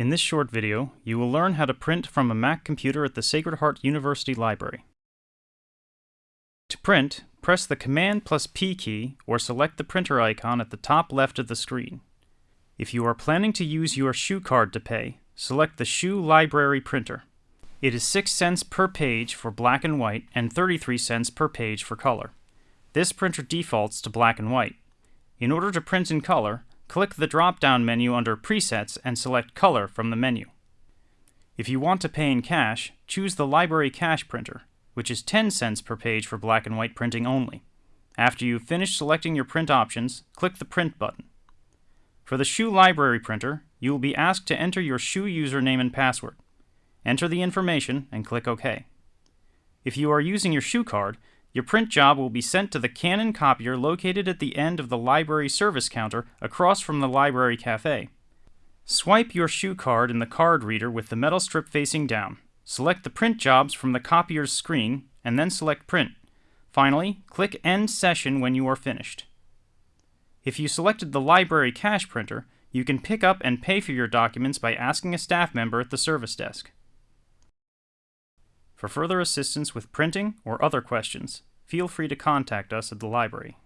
In this short video, you will learn how to print from a Mac computer at the Sacred Heart University Library. To print, press the Command plus P key or select the printer icon at the top left of the screen. If you are planning to use your SHU card to pay, select the SHU Library printer. It is 6 cents per page for black and white and 33 cents per page for color. This printer defaults to black and white. In order to print in color, click the drop-down menu under Presets and select Color from the menu. If you want to pay in cash, choose the Library Cash Printer, which is 10 cents per page for black and white printing only. After you've finished selecting your print options, click the Print button. For the SHU Library Printer, you will be asked to enter your SHU username and password. Enter the information and click OK. If you are using your SHU card, your print job will be sent to the Canon copier located at the end of the library service counter across from the library cafe. Swipe your SHU card in the card reader with the metal strip facing down. Select the print jobs from the copier's screen, and then select Print. Finally, click End Session when you are finished. If you selected the library cash printer, you can pick up and pay for your documents by asking a staff member at the service desk. For further assistance with printing or other questions, feel free to contact us at the library.